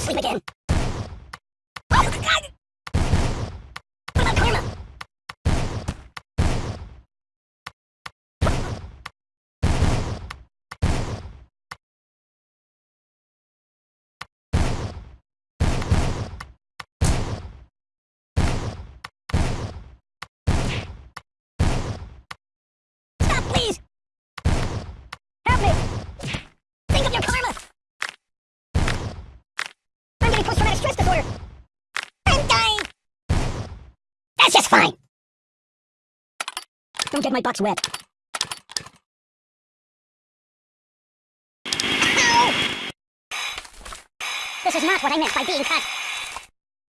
sleep again. Oh, God! What about karma? Stop, please! Help me! Think of your karma! I'm getting post-traumatic stress disorder! I'm dying! That's just fine! Don't get my box wet. Ow! This is not what I meant by being cut.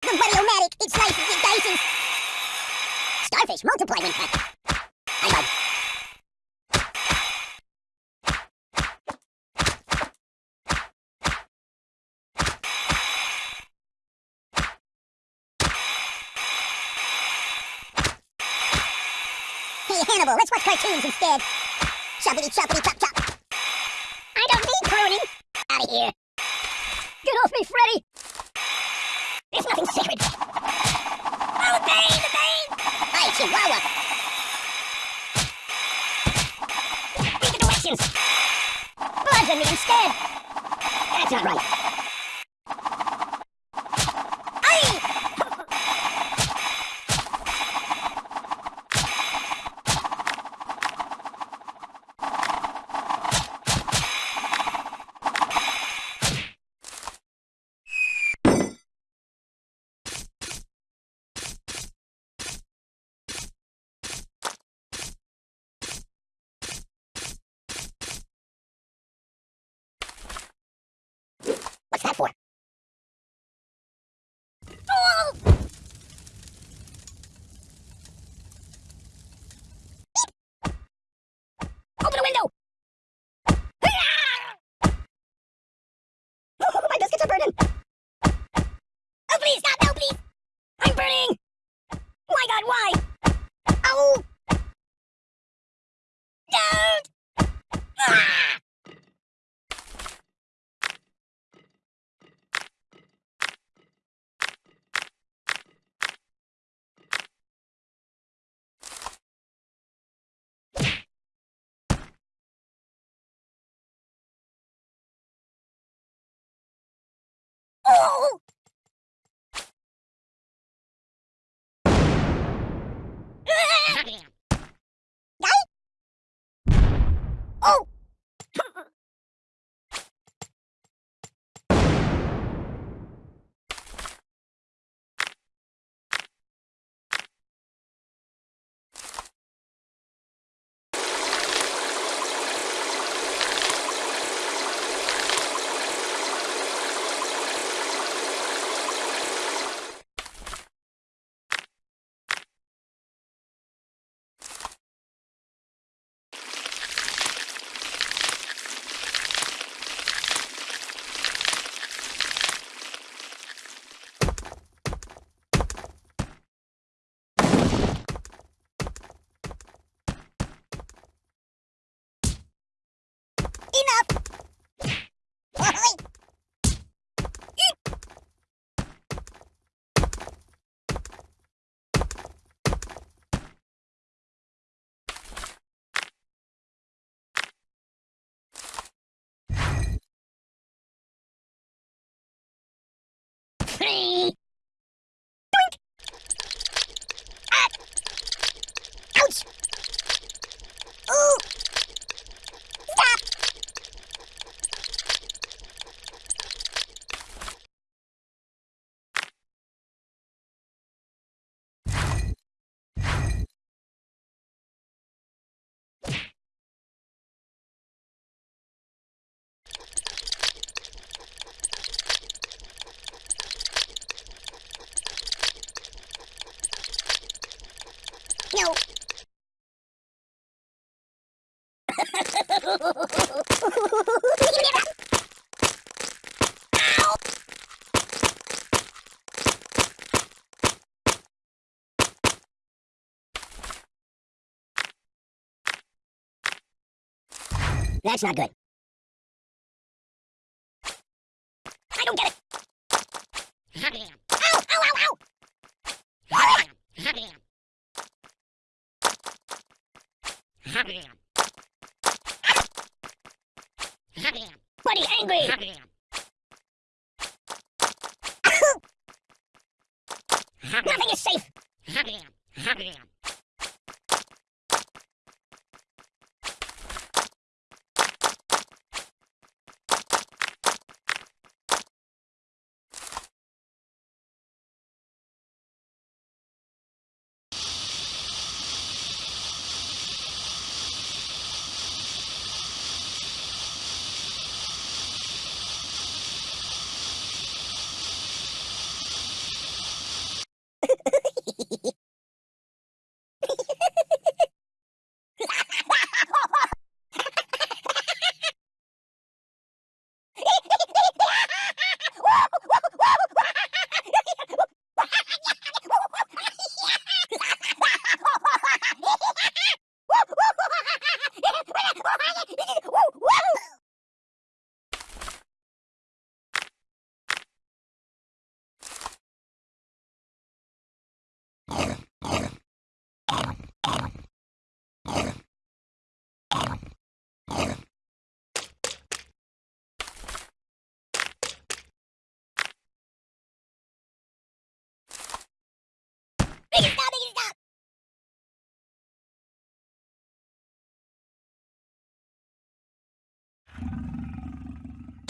The Buddy-O-Matic, it slices, it dices! Starfish multiply when cut. I bug. Hannibal, let's watch cartoons instead. Choppity choppity chop chop. I don't need pruning. Out of here. Get off me, Freddy. There's nothing sacred. Oh, the pain, the pain. Hi, Chihuahua. Read the directions. Bludgeon me instead. That's not right. Aye! What's that for? Oh! Open a window! Biscuits are burning! Oh, please, stop! No, please! I'm burning! My God, why? That's not good. I don't get it. Ow, ow, ow, ow! Buddy, angry!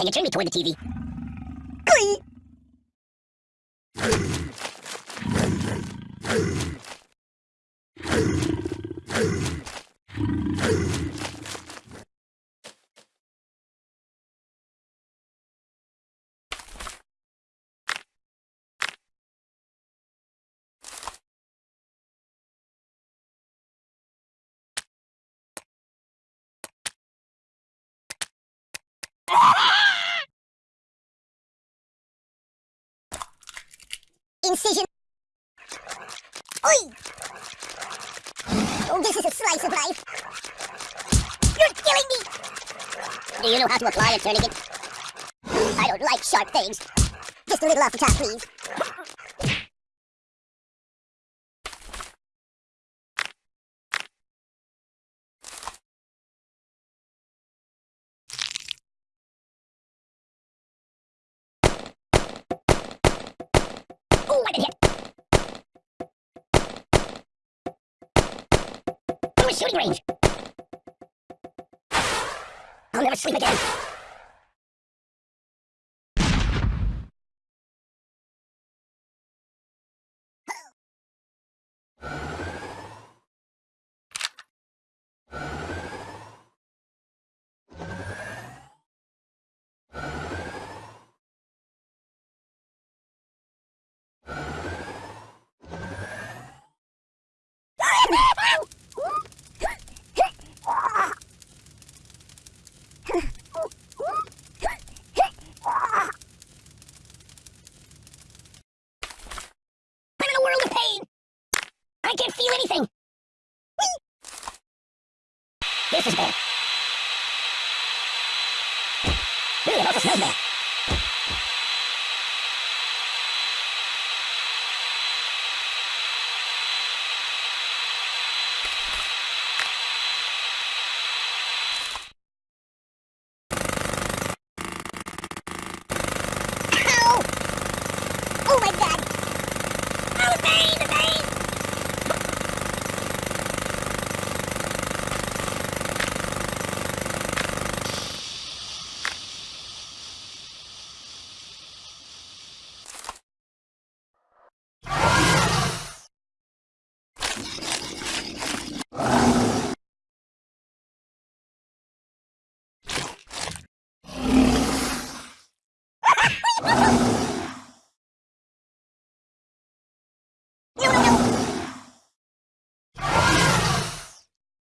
Can you turn me toward the TV? Glee! Incision. Oi! Oh, this is a slice of life. You're killing me! Do you know how to apply a tourniquet? I don't like sharp things. Just a little off the top, please. Shooting range! I'll never sleep again!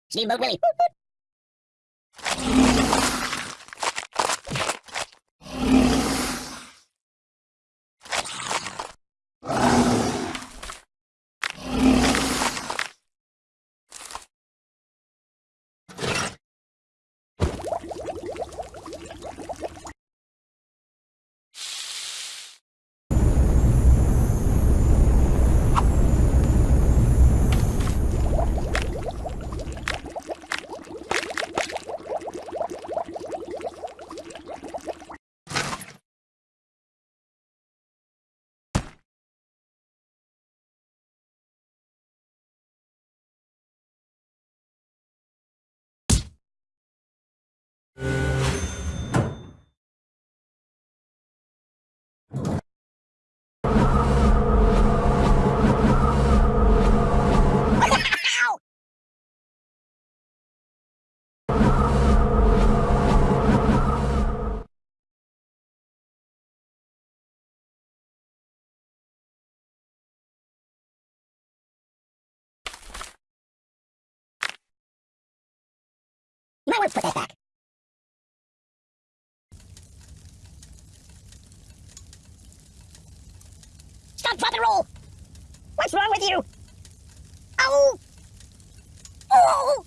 Steamboat Willie. Put that back. Stop, drop, and roll! What's wrong with you? Oh! Oh!